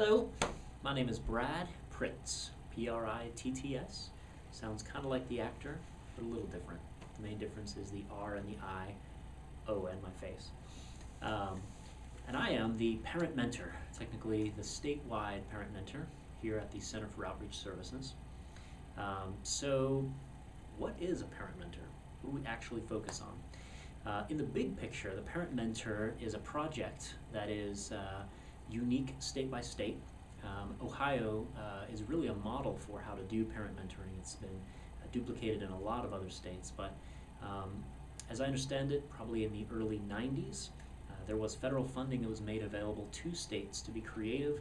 Hello, my name is Brad Pritts, P-R-I-T-T-S. Sounds kind of like the actor, but a little different. The main difference is the R and the I, O and my face. Um, and I am the parent mentor, technically the statewide parent mentor here at the Center for Outreach Services. Um, so, what is a parent mentor? What do we actually focus on? Uh, in the big picture, the parent mentor is a project that is uh, unique state by state. Um, Ohio uh, is really a model for how to do parent mentoring. It's been uh, duplicated in a lot of other states, but um, as I understand it, probably in the early 90s, uh, there was federal funding that was made available to states to be creative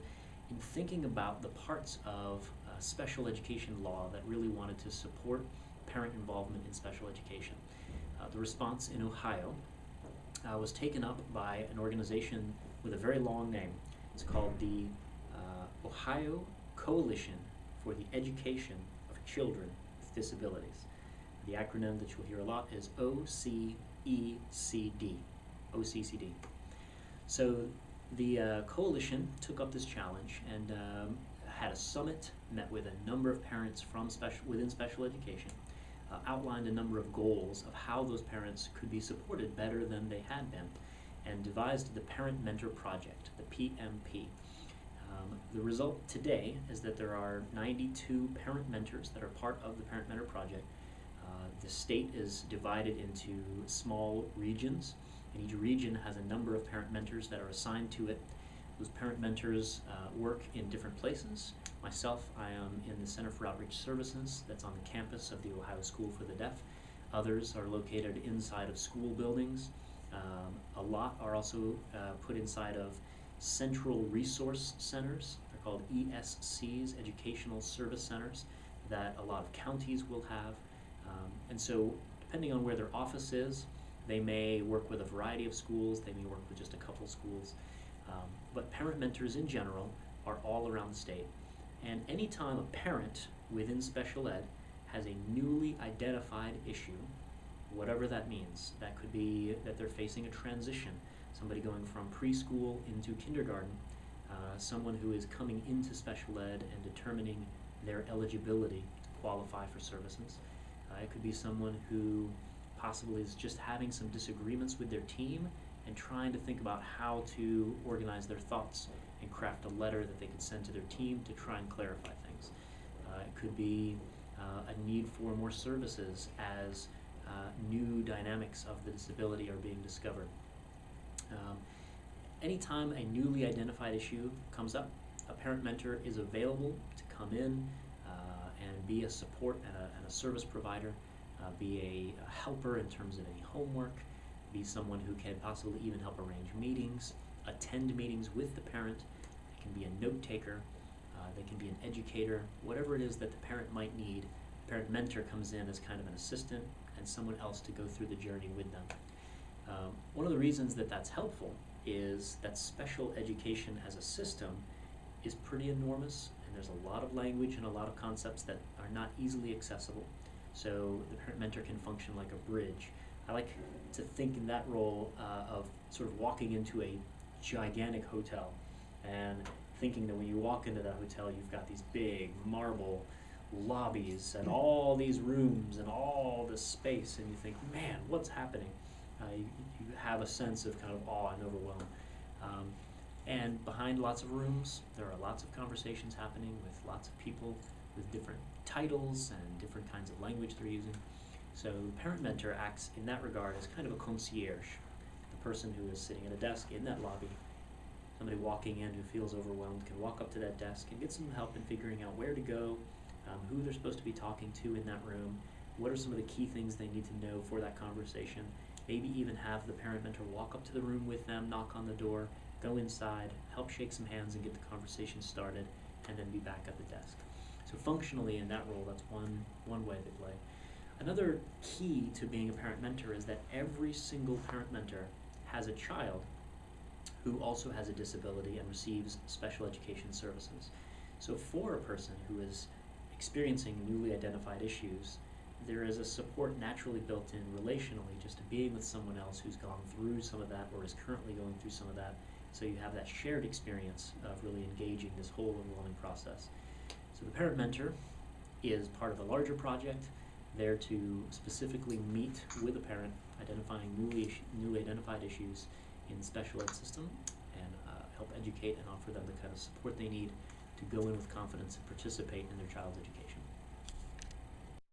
in thinking about the parts of uh, special education law that really wanted to support parent involvement in special education. Uh, the response in Ohio uh, was taken up by an organization with a very long name. It's called the uh, Ohio Coalition for the Education of Children with Disabilities. The acronym that you'll hear a lot is OCECD. OCCD. So the uh, coalition took up this challenge and um, had a summit, met with a number of parents from special within special education, uh, outlined a number of goals of how those parents could be supported better than they had been, and devised the Parent Mentor Project, the PMP. Um, the result today is that there are 92 parent mentors that are part of the Parent Mentor Project. Uh, the state is divided into small regions, and each region has a number of parent mentors that are assigned to it. Those parent mentors uh, work in different places. Myself, I am in the Center for Outreach Services that's on the campus of the Ohio School for the Deaf. Others are located inside of school buildings. Um, a lot are also uh, put inside of central resource centers. They're called ESCs, Educational Service Centers, that a lot of counties will have. Um, and so, depending on where their office is, they may work with a variety of schools, they may work with just a couple schools. Um, but parent mentors in general are all around the state. And anytime a parent within special ed has a newly identified issue, whatever that means, that could be that they're facing a transition, somebody going from preschool into kindergarten, uh, someone who is coming into special ed and determining their eligibility to qualify for services. Uh, it could be someone who possibly is just having some disagreements with their team and trying to think about how to organize their thoughts and craft a letter that they could send to their team to try and clarify things. Uh, it could be uh, a need for more services as new dynamics of the disability are being discovered. Um, anytime a newly identified issue comes up, a parent mentor is available to come in uh, and be a support and a, and a service provider, uh, be a, a helper in terms of any homework, be someone who can possibly even help arrange meetings, attend meetings with the parent. They can be a note taker, uh, they can be an educator, whatever it is that the parent might need. Parent mentor comes in as kind of an assistant and someone else to go through the journey with them. Um, one of the reasons that that's helpful is that special education as a system is pretty enormous and there's a lot of language and a lot of concepts that are not easily accessible. So the parent mentor can function like a bridge. I like to think in that role uh, of sort of walking into a gigantic hotel and thinking that when you walk into that hotel, you've got these big marble lobbies and all these rooms and all this space, and you think, man, what's happening? Uh, you, you have a sense of kind of awe and overwhelm. Um, and behind lots of rooms, there are lots of conversations happening with lots of people with different titles and different kinds of language they're using. So parent mentor acts in that regard as kind of a concierge, the person who is sitting at a desk in that lobby. Somebody walking in who feels overwhelmed can walk up to that desk and get some help in figuring out where to go, um, who they're supposed to be talking to in that room, what are some of the key things they need to know for that conversation. Maybe even have the parent mentor walk up to the room with them, knock on the door, go inside, help shake some hands and get the conversation started, and then be back at the desk. So functionally in that role, that's one, one way they play. Another key to being a parent mentor is that every single parent mentor has a child who also has a disability and receives special education services. So for a person who is experiencing newly identified issues, there is a support naturally built in relationally just to being with someone else who's gone through some of that or is currently going through some of that So you have that shared experience of really engaging this whole enrolling process. So the parent mentor is part of a larger project, there to specifically meet with a parent, identifying newly, newly identified issues in the special ed system, and uh, help educate and offer them the kind of support they need to go in with confidence and participate in their child's education.